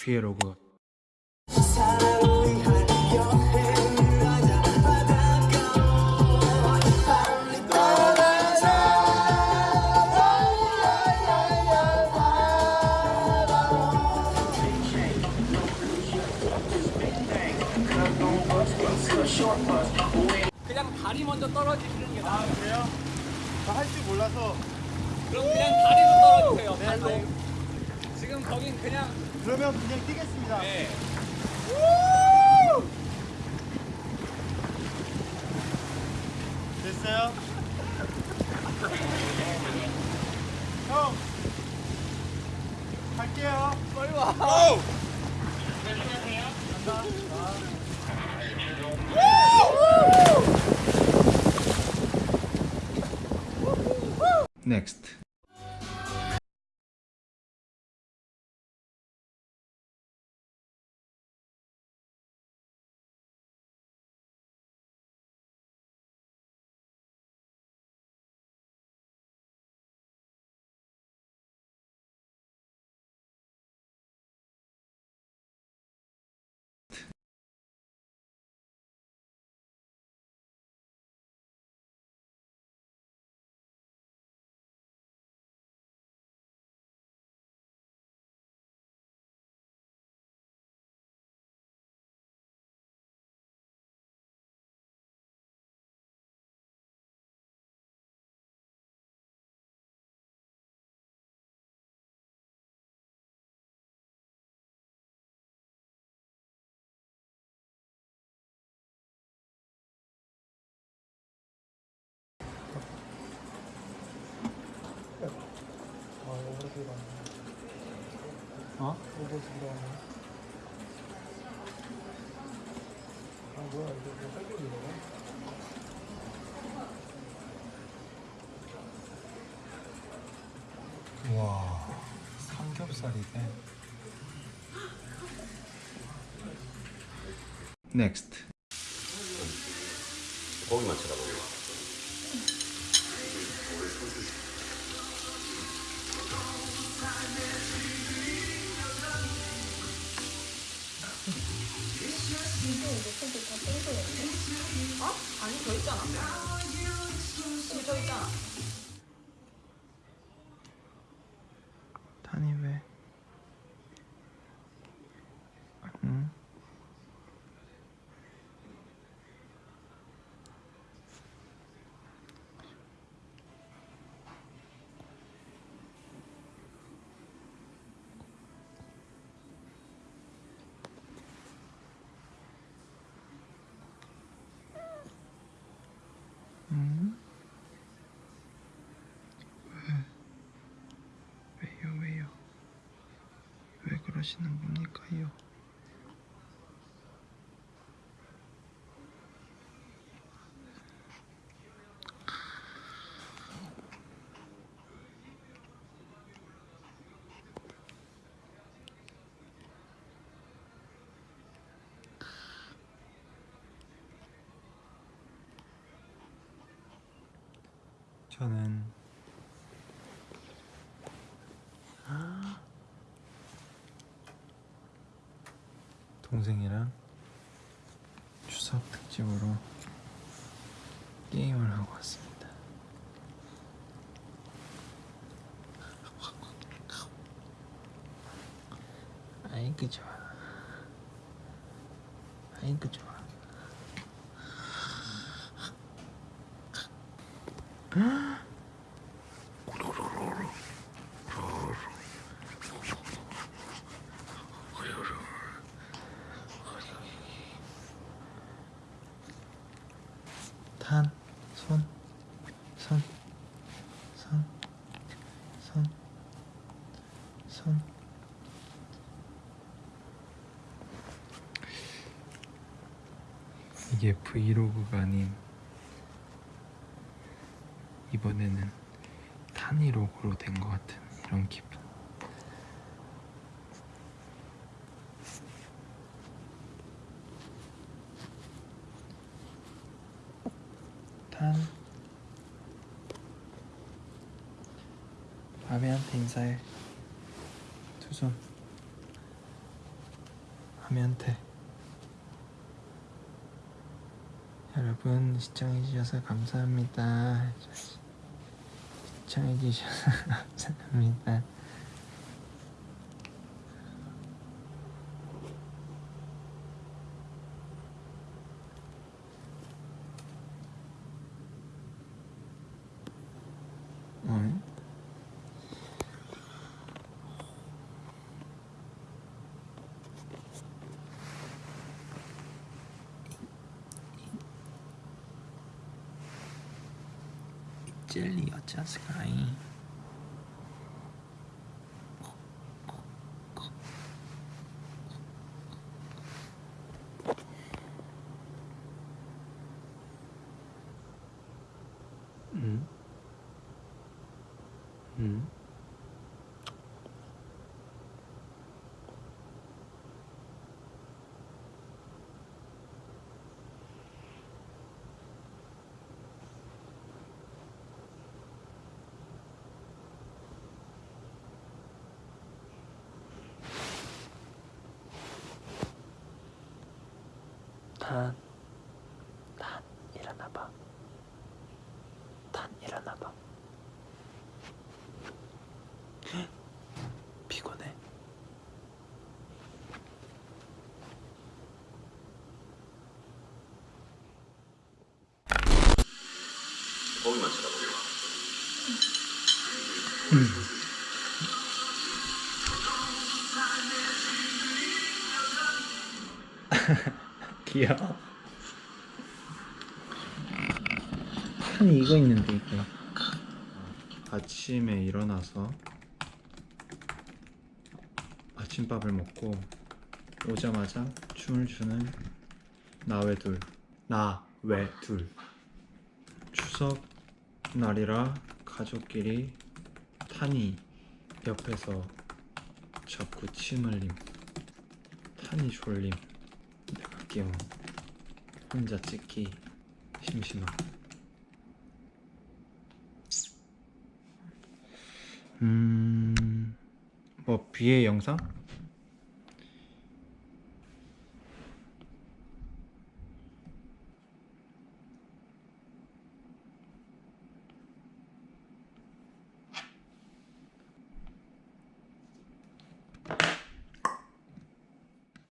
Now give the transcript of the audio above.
브이로그 그냥 다리 먼저 떨어지시는 게 나아요. 그래요? 저할줄 몰라서 그럼 그냥 다리로 떨어지세요. 네, 지금 거긴 그냥 그러면 그냥 뛰겠습니다. 네. 됐어요? 형 갈게요. 빨리 와. 어? 와 삼겹살이네. 넥스트 고기만 쳐다보고 그러시는 겁니까요? 저는 동생이랑 추석 특집으로 게임을 하고 왔습니다. 아이고 좋아. 아이고 좋아. 탄, 손, 손, 손, 손, 손. 이게 브이로그가 아닌 이번에는 탄이로그로 된 것 같은 이런 기분. 탄 바비한테 인사해 두손 돼. 여러분 시청해주셔서 감사합니다. 시청해주셔서 감사합니다. 젤리 어쩌스카이 음? 음? 탄, 탄 일어나봐. 탄 일어나봐. 피곤해. 거기만 쳐다보고 귀여워. 탄이 이거 있는데 이거. 아침에 일어나서 아침밥을 먹고 오자마자 춤을 추는 나외둘 나외둘 추석 날이라 가족끼리 탄이 옆에서 자꾸 침 흘림 탄이 졸림 끼워 혼자 찍기 심심함 음... 뭐 비의 영상?